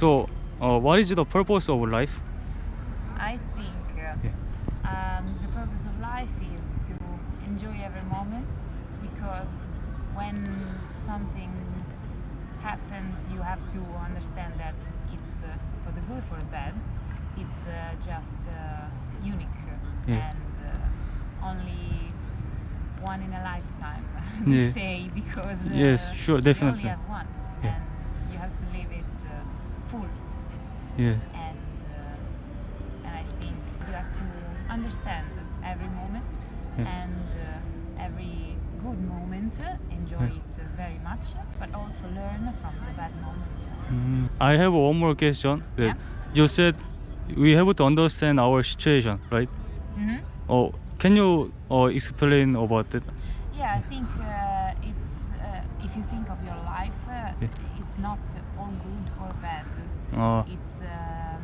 So, uh, what is the purpose of life? I think uh, um, the purpose of life is to enjoy every moment because when something happens, you have to understand that it's uh, for the good, for the bad. It's uh, just uh, unique Yeah. and uh, only one in a lifetime. they Yeah. say because uh, Yes, sure, definitely. you only have one, Yeah. and you have to live it uh, full Yeah. and uh, and I think you have to understand every moment Yeah. and uh, every good moment, uh, enjoy Yeah. it uh, very much, but also learn from the bad moments. Mm, I have one more question. Yeah. You said we have to understand our situation, right? hmm Oh, can you uh, explain about it? Yeah, I think uh, it's uh, if you think of your life. It's not all good or bad. Uh, It's um,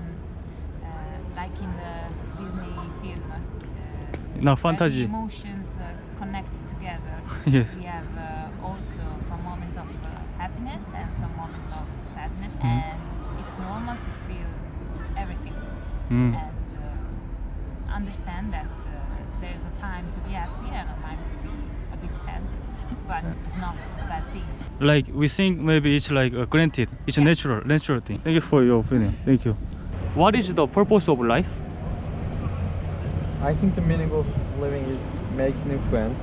uh, like in the Disney film. Uh, No, fantasy. Emotions uh, connect together. yes. We have uh, also some moments of uh, happiness and some moments of sadness, Mhm. and it's normal to feel everything Mm. and uh, understand that uh, there's a time to be happy and a time to be a bit sad, but it's not a bad thing. Like we think maybe it's like uh, granted. It's a natural, natural thing. Thank you for your opinion. Thank you. What is the purpose of life? I think the meaning of living is making new friends,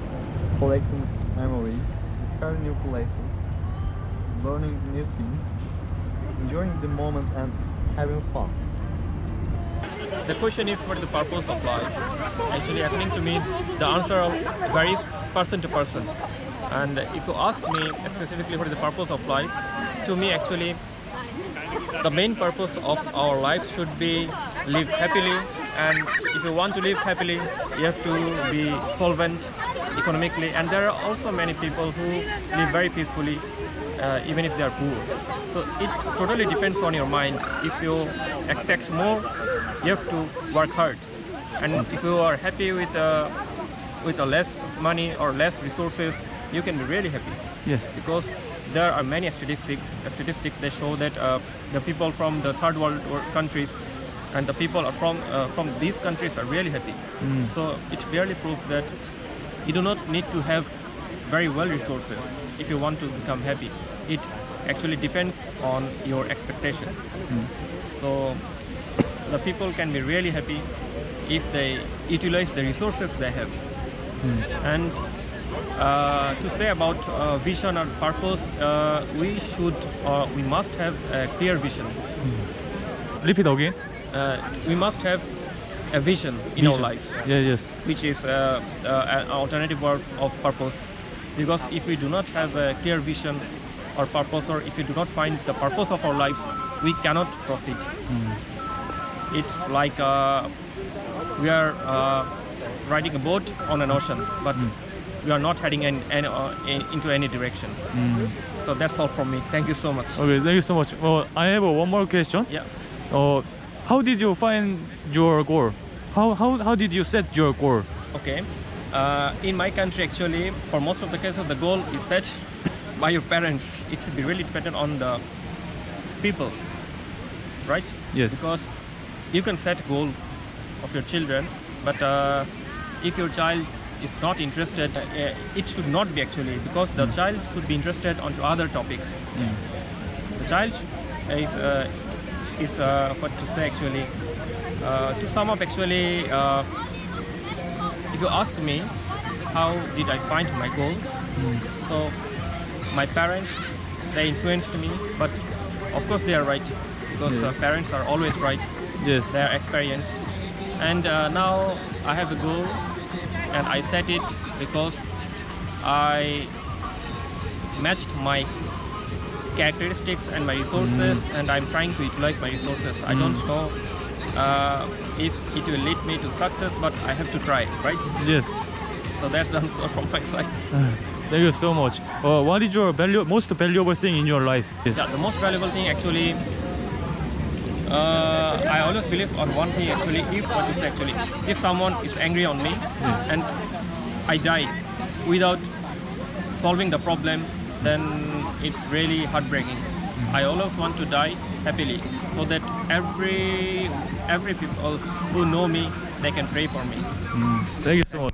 collecting memories, discovering new places, learning new things, enjoying the moment and having fun. The question is what is the purpose of life? Actually, according to me, the answer varies person to person. And if you ask me specifically what is the purpose of life, to me actually, the main purpose of our life should be live happily. And if you want to live happily, you have to be solvent economically. And there are also many people who live very peacefully, uh, even if they are poor. So it totally depends on your mind. If you expect more, you have to work hard. And if you are happy with uh, with a less money or less resources, you can be really happy Yes. because there are many statistics statistics that show that uh, the people from the third world countries and the people from uh, from these countries are really happy. Mm. So it clearly proves that you do not need to have very well resources if you want to become happy. It actually depends on your expectation. So the people can be really happy if they utilize the resources they have. And uh, to say about uh, vision or purpose, uh, we should, uh, we must have a clear vision. Repeat again. Uh, we must have a vision in our life, Yeah. Yes. which is uh, uh, an alternative word of purpose. Because if we do not have a clear vision or purpose, or if we do not find the purpose of our lives, we cannot proceed. It's like uh, we are uh, riding a boat on an ocean, but we are not heading in, in, uh, in, into any direction. So that's all from me. Thank you so much. Okay. Thank you so much. Well, I have uh, one more question. Yeah. Uh, how did you find your goal? How how how did you set your goal? Okay. Uh, in my country, actually, for most of the cases, the goal is set by your parents. It should be really dependent on the people, right? Yes. Because you can set goal of your children, but uh, if your child is not interested, uh, it should not be actually because the child could be interested onto other topics. The child is uh, is uh, what to say actually. Uh, to sum up, actually, uh, if you ask me how did I find my goal, so my parents they influenced me, but of course they are right because uh, parents are always right. Yes. They are experienced, and uh, now I have a goal, and I set it because I matched my characteristics and my resources, and I'm trying to utilize my resources. I don't know uh, if it will lead me to success, but I have to try, right? Yes. So that's the answer from my side. Thank you so much. Uh, what is your value, most valuable thing in your life? Yes. Yeah, the most valuable thing actually, uh, I always believe on one thing actually, if what is actually, if someone is angry on me and I die without solving the problem, then it's really heartbreaking. I always want to die happily, so that every every people who know me they can pray for me. Thank you so much.